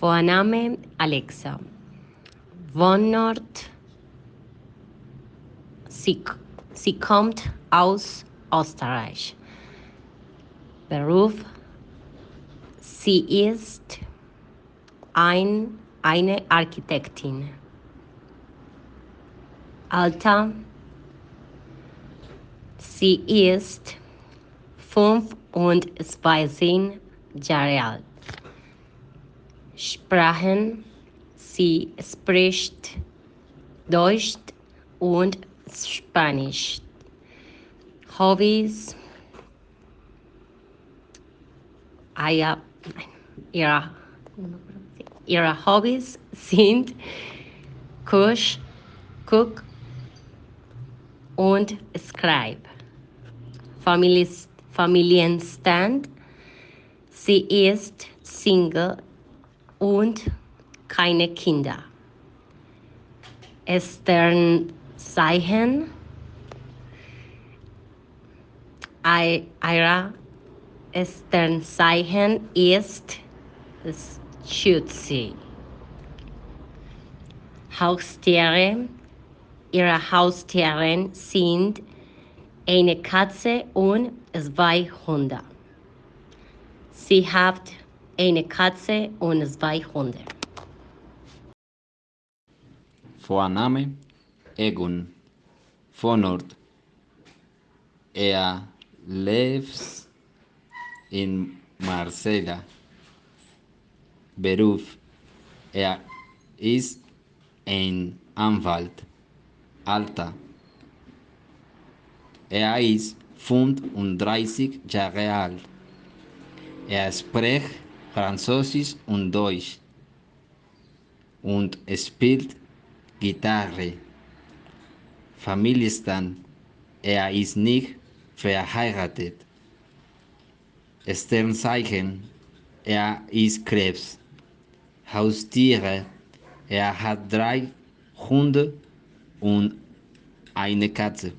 Vorname Alexa. Wohnort. Sie, sie kommt aus Österreich. Beruf. Sie ist ein, eine Architektin. Alter. Sie ist fünf und zweizehn Jahre alt. Sprachen. Sie spricht Deutsch und Spanisch. Hobbys. Aya, ihre, ihre Hobbys sind Kusch, Cook und Scribe. Familienstand. Sie ist Single und keine Kinder. Sternzeichen. Ihre Sternzeichen ist Schütze. Haustiere. Ihre Haustiere sind eine Katze und zwei Hunde. Sie hat eine Katze und zwei Hunde. Vorname Egon. Vorort Er lebt in Marsella. Beruf Er ist ein Anwalt. Alter Er ist 35 Jahre alt. Er spricht Französisch und Deutsch und spielt Gitarre. Familienstand. Er ist nicht verheiratet. Sternzeichen. Er ist Krebs. Haustiere. Er hat drei Hunde und eine Katze.